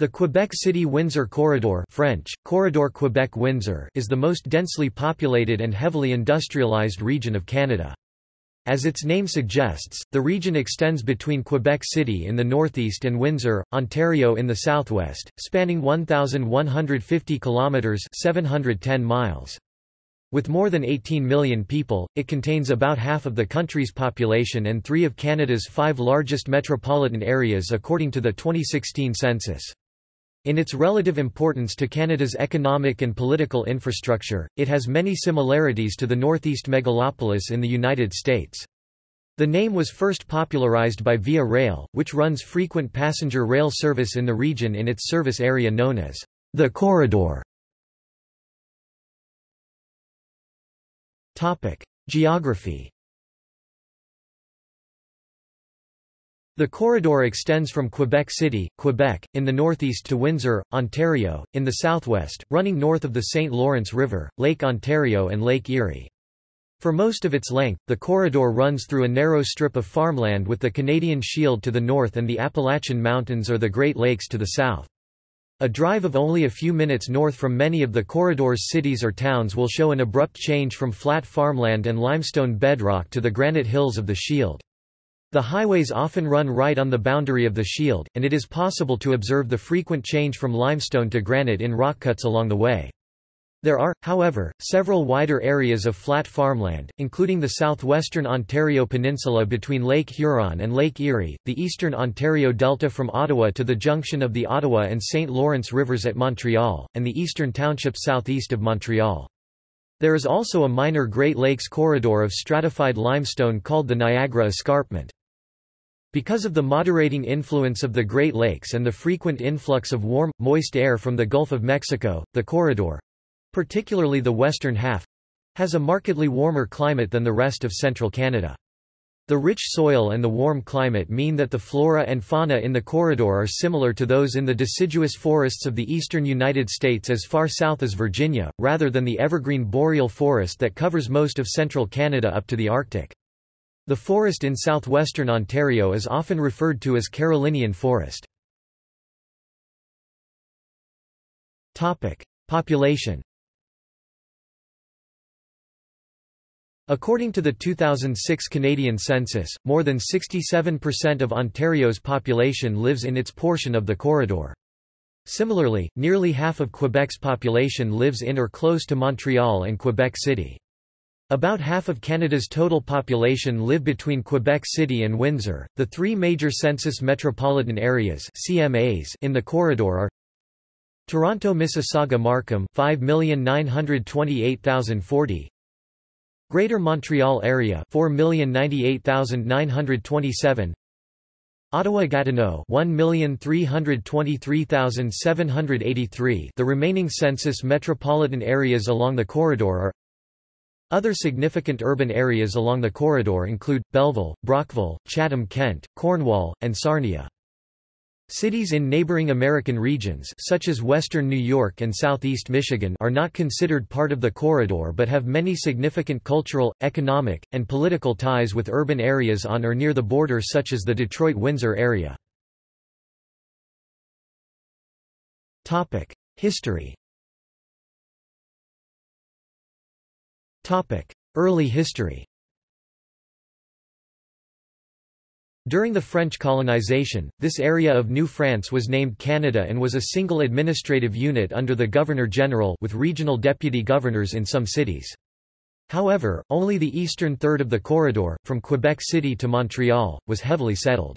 The Quebec City-Windsor Corridor French, Corridor Quebec-Windsor is the most densely populated and heavily industrialized region of Canada. As its name suggests, the region extends between Quebec City in the northeast and Windsor, Ontario in the southwest, spanning 1,150 kilometres 710 miles. With more than 18 million people, it contains about half of the country's population and three of Canada's five largest metropolitan areas according to the 2016 census. In its relative importance to Canada's economic and political infrastructure, it has many similarities to the Northeast megalopolis in the United States. The name was first popularized by Via Rail, which runs frequent passenger rail service in the region in its service area known as the Corridor. Topic: Geography The corridor extends from Quebec City, Quebec, in the northeast to Windsor, Ontario, in the southwest, running north of the St. Lawrence River, Lake Ontario and Lake Erie. For most of its length, the corridor runs through a narrow strip of farmland with the Canadian Shield to the north and the Appalachian Mountains or the Great Lakes to the south. A drive of only a few minutes north from many of the corridor's cities or towns will show an abrupt change from flat farmland and limestone bedrock to the granite hills of the Shield. The highways often run right on the boundary of the shield, and it is possible to observe the frequent change from limestone to granite in rock cuts along the way. There are, however, several wider areas of flat farmland, including the southwestern Ontario Peninsula between Lake Huron and Lake Erie, the eastern Ontario Delta from Ottawa to the junction of the Ottawa and St. Lawrence Rivers at Montreal, and the eastern township southeast of Montreal. There is also a minor Great Lakes corridor of stratified limestone called the Niagara Escarpment. Because of the moderating influence of the Great Lakes and the frequent influx of warm, moist air from the Gulf of Mexico, the corridor—particularly the western half—has a markedly warmer climate than the rest of central Canada. The rich soil and the warm climate mean that the flora and fauna in the corridor are similar to those in the deciduous forests of the eastern United States as far south as Virginia, rather than the evergreen boreal forest that covers most of central Canada up to the Arctic. The forest in southwestern Ontario is often referred to as Carolinian forest. Population According to the 2006 Canadian census, more than 67% of Ontario's population lives in its portion of the corridor. Similarly, nearly half of Quebec's population lives in or close to Montreal and Quebec City. About half of Canada's total population live between Quebec City and Windsor. The three major census metropolitan areas (CMAs) in the corridor are Toronto Mississauga Markham 5,928,040 Greater Montreal Area 4,098,927 Ottawa Gatineau 1,323,783 The remaining census metropolitan areas along the corridor are other significant urban areas along the corridor include, Belleville, Brockville, Chatham-Kent, Cornwall, and Sarnia. Cities in neighboring American regions such as western New York and southeast Michigan are not considered part of the corridor but have many significant cultural, economic, and political ties with urban areas on or near the border such as the Detroit-Windsor area. History Early history During the French colonization, this area of New France was named Canada and was a single administrative unit under the Governor-General with regional deputy governors in some cities. However, only the eastern third of the corridor, from Quebec City to Montreal, was heavily settled.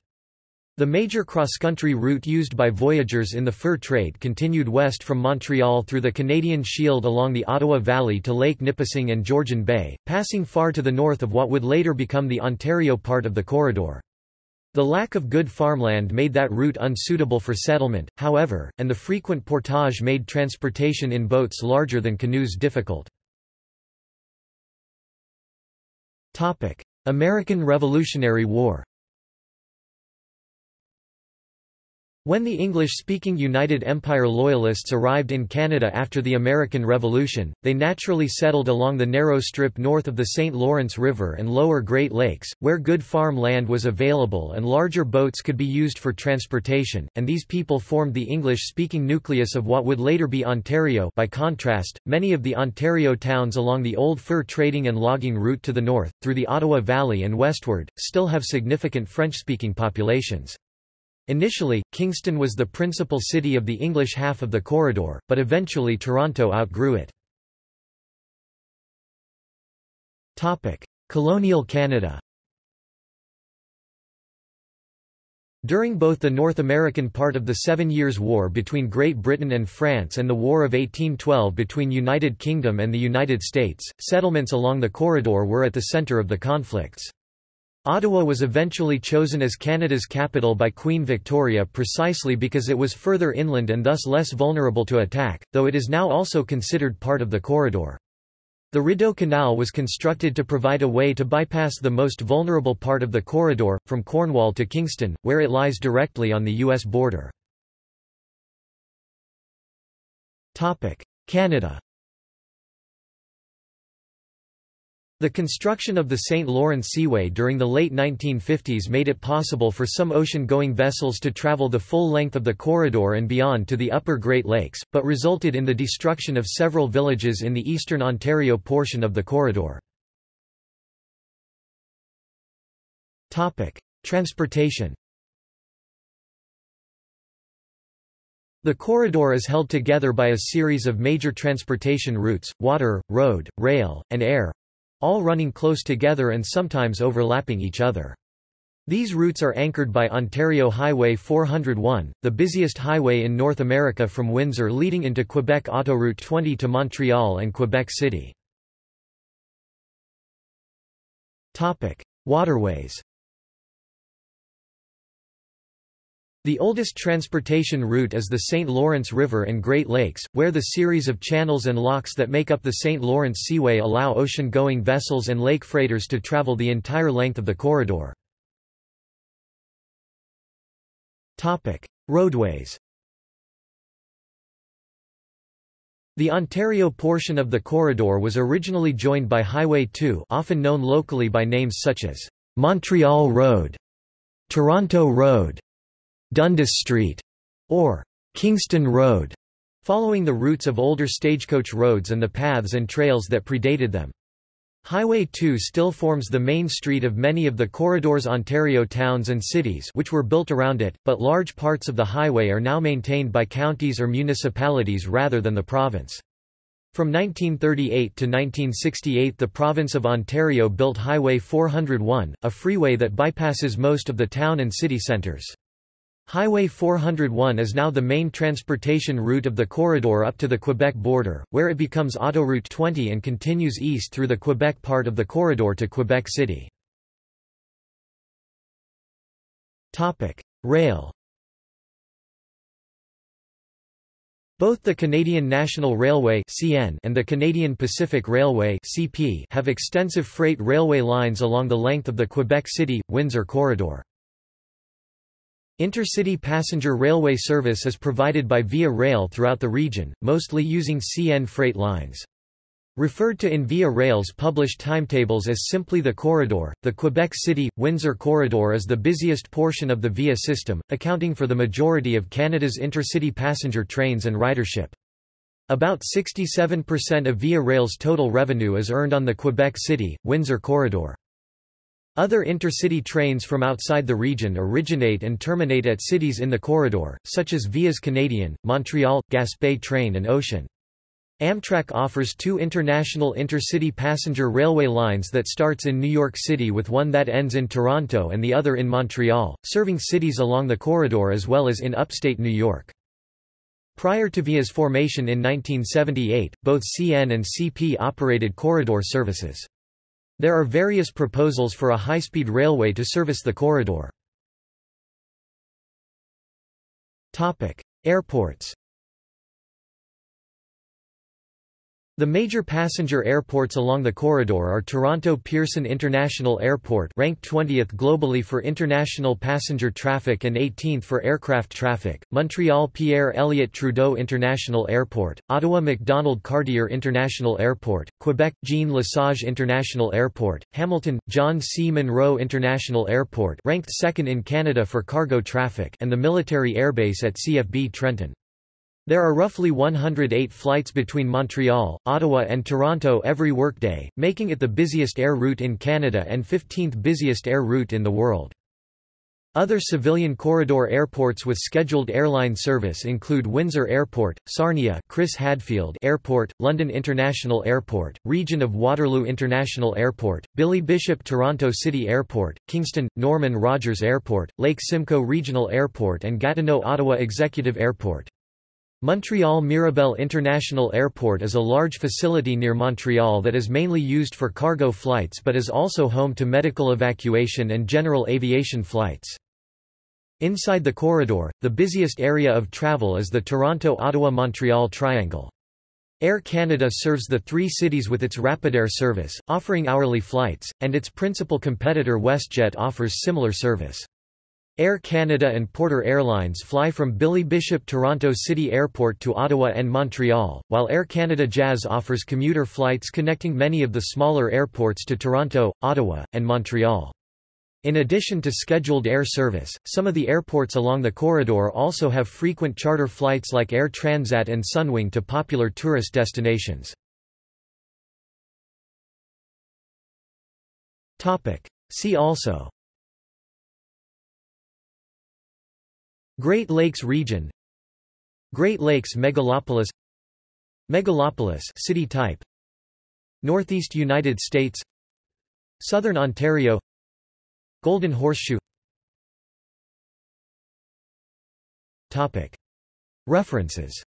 The major cross-country route used by voyagers in the fur trade continued west from Montreal through the Canadian Shield along the Ottawa Valley to Lake Nipissing and Georgian Bay, passing far to the north of what would later become the Ontario part of the corridor. The lack of good farmland made that route unsuitable for settlement, however, and the frequent portage made transportation in boats larger than canoes difficult. American Revolutionary War When the English-speaking United Empire Loyalists arrived in Canada after the American Revolution, they naturally settled along the narrow strip north of the St. Lawrence River and lower Great Lakes, where good farm land was available and larger boats could be used for transportation, and these people formed the English-speaking nucleus of what would later be Ontario by contrast, many of the Ontario towns along the old fur trading and logging route to the north, through the Ottawa Valley and westward, still have significant French-speaking populations. Initially, Kingston was the principal city of the English half of the corridor, but eventually Toronto outgrew it. Colonial Canada During both the North American part of the Seven Years' War between Great Britain and France and the War of 1812 between United Kingdom and the United States, settlements along the corridor were at the centre of the conflicts. Ottawa was eventually chosen as Canada's capital by Queen Victoria precisely because it was further inland and thus less vulnerable to attack, though it is now also considered part of the corridor. The Rideau Canal was constructed to provide a way to bypass the most vulnerable part of the corridor, from Cornwall to Kingston, where it lies directly on the U.S. border. Canada The construction of the St. Lawrence Seaway during the late 1950s made it possible for some ocean-going vessels to travel the full length of the corridor and beyond to the upper Great Lakes, but resulted in the destruction of several villages in the eastern Ontario portion of the corridor. Transportation The corridor is held together by a series of major transportation routes, water, road, rail, and air, all running close together and sometimes overlapping each other. These routes are anchored by Ontario Highway 401, the busiest highway in North America from Windsor leading into Quebec Autoroute 20 to Montreal and Quebec City. Waterways The oldest transportation route is the St. Lawrence River and Great Lakes, where the series of channels and locks that make up the St. Lawrence Seaway allow ocean-going vessels and lake freighters to travel the entire length of the corridor. Roadways The Ontario portion of the corridor was originally joined by Highway 2 often known locally by names such as Montreal Road, Toronto Road, Dundas Street, or Kingston Road, following the routes of older stagecoach roads and the paths and trails that predated them. Highway 2 still forms the main street of many of the corridor's Ontario towns and cities which were built around it, but large parts of the highway are now maintained by counties or municipalities rather than the province. From 1938 to 1968 the province of Ontario built Highway 401, a freeway that bypasses most of the town and city centres. Highway 401 is now the main transportation route of the corridor up to the Quebec border, where it becomes Autoroute 20 and continues east through the Quebec part of the corridor to Quebec City. Rail Both the Canadian National Railway and the Canadian Pacific Railway have extensive freight railway lines along the length of the Quebec City-Windsor corridor. Intercity passenger railway service is provided by Via Rail throughout the region, mostly using CN freight lines. Referred to in Via Rail's published timetables as simply the corridor, the Quebec City-Windsor corridor is the busiest portion of the Via system, accounting for the majority of Canada's intercity passenger trains and ridership. About 67% of Via Rail's total revenue is earned on the Quebec City-Windsor corridor. Other intercity trains from outside the region originate and terminate at cities in the corridor, such as Vias Canadian, Montreal, Gaspé Train and Ocean. Amtrak offers two international intercity passenger railway lines that starts in New York City with one that ends in Toronto and the other in Montreal, serving cities along the corridor as well as in upstate New York. Prior to VIA's formation in 1978, both CN and CP operated corridor services. There are various proposals for a high-speed railway to service the corridor. Airports The major passenger airports along the corridor are Toronto Pearson International Airport ranked 20th globally for international passenger traffic and 18th for aircraft traffic, Montreal Pierre Elliott Trudeau International Airport, Ottawa Macdonald Cartier International Airport, Quebec Jean Lesage International Airport, Hamilton John C. Munro International Airport ranked second in Canada for cargo traffic and the military airbase at CFB Trenton. There are roughly 108 flights between Montreal, Ottawa and Toronto every workday, making it the busiest air route in Canada and 15th busiest air route in the world. Other civilian corridor airports with scheduled airline service include Windsor Airport, Sarnia Chris Hadfield Airport, London International Airport, Region of Waterloo International Airport, Billy Bishop Toronto City Airport, Kingston, Norman Rogers Airport, Lake Simcoe Regional Airport and Gatineau Ottawa Executive Airport. Montreal Mirabel International Airport is a large facility near Montreal that is mainly used for cargo flights but is also home to medical evacuation and general aviation flights. Inside the corridor, the busiest area of travel is the Toronto-Ottawa-Montreal Triangle. Air Canada serves the three cities with its Rapidair service, offering hourly flights, and its principal competitor WestJet offers similar service. Air Canada and Porter Airlines fly from Billy Bishop Toronto City Airport to Ottawa and Montreal, while Air Canada Jazz offers commuter flights connecting many of the smaller airports to Toronto, Ottawa, and Montreal. In addition to scheduled air service, some of the airports along the corridor also have frequent charter flights like Air Transat and Sunwing to popular tourist destinations. See also Great Lakes region. Great Lakes megalopolis. Megalopolis city type. Northeast United States. Southern Ontario. Golden Horseshoe. Topic. References